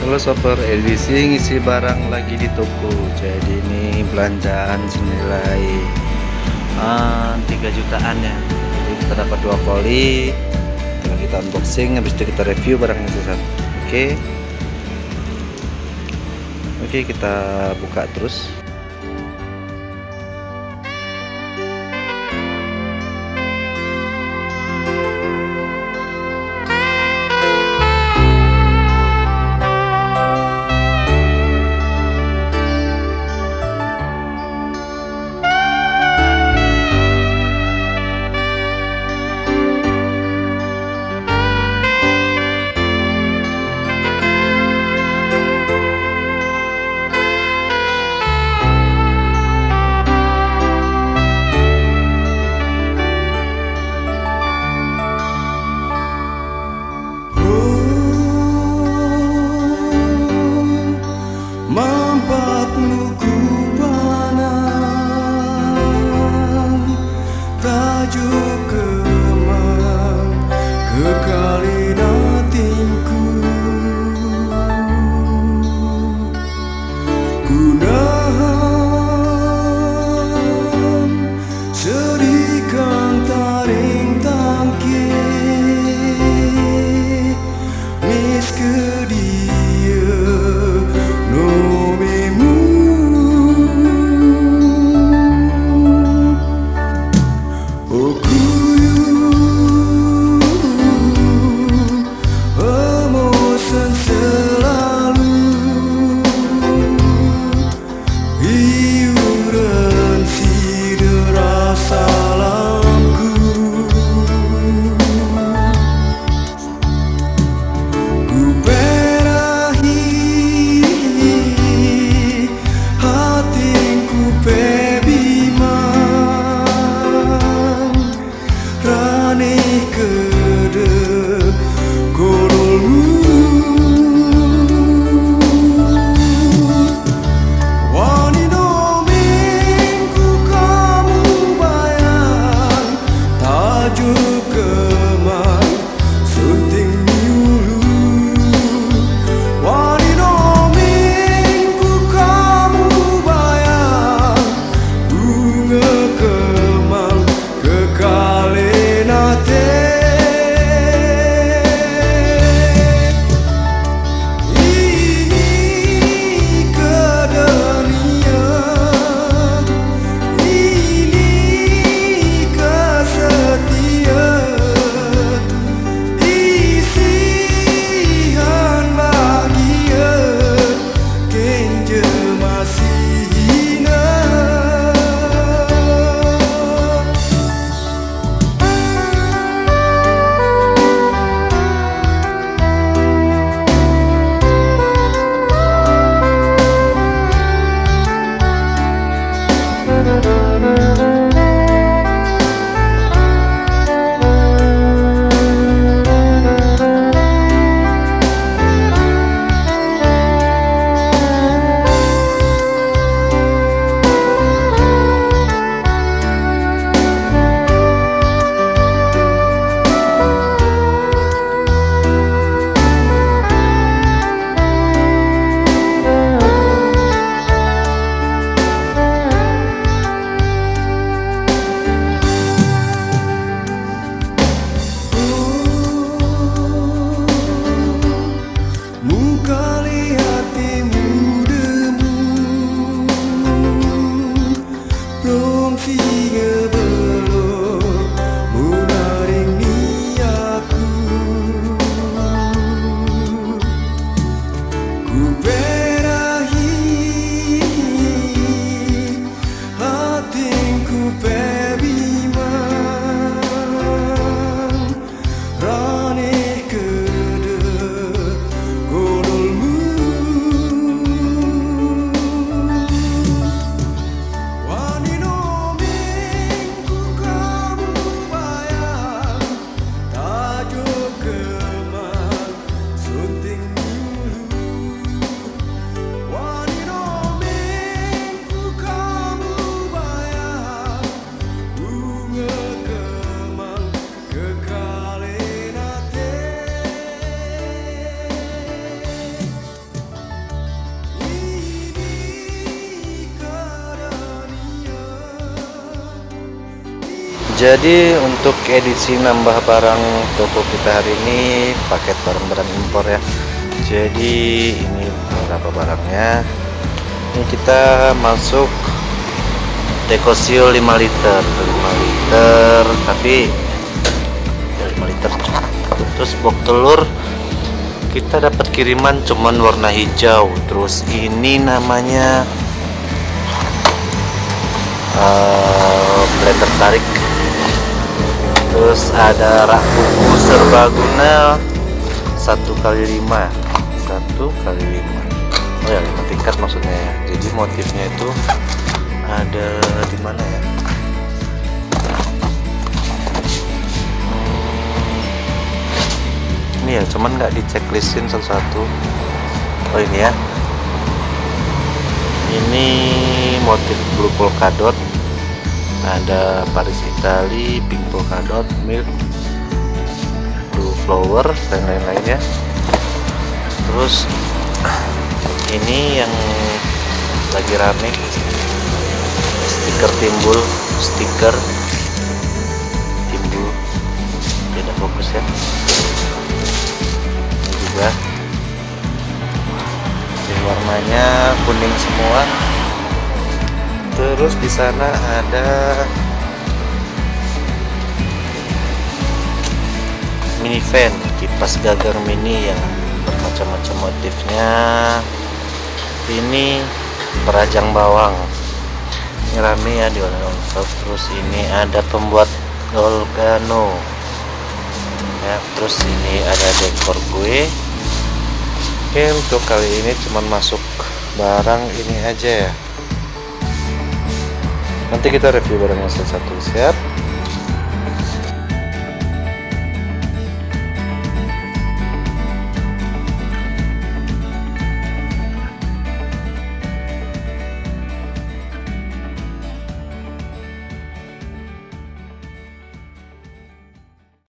Halo soper LDC ngisi barang lagi di toko. Jadi ini belanjaan senilai uh, ah, 3 jutaan ya. Jadi kita dapat dua poli kita unboxing habis itu kita review barangnya satu oke. Okay. oke okay, kita buka terus jadi untuk edisi nambah barang toko kita hari ini paket barang-barang impor ya. Jadi ini beberapa barangnya. Ini kita masuk dekosio 5 liter. 5 liter tapi ya 5 liter. Terus box telur kita dapat kiriman cuman warna hijau. Terus ini namanya uh, blender tarik terus ada rak buku serbaguna satu kali lima. Satu kali lima. Oh ya lima tingkat maksudnya ya. Jadi motifnya itu ada di mana ya? Ini ya cuman nggak di checklistin satu-satu. Oh ini ya. Ini motif blue polkadot ada Paris Italy pink polkadot milk blue flower dan lain-lainnya. Terus ini yang lagi rame stiker timbul stiker timbul. Tidak fokus ya. Ini juga. Ini warnanya kuning semua terus di sana ada mini fan kipas gagar mini yang bermacam-macam motifnya. Ini perajang bawang. Ini rame ya di warna terus ini ada pembuat Dolgano ya terus ini ada dekor gue oke untuk kali ini cuman masuk barang ini aja ya nanti kita review barangnya satu-satu siap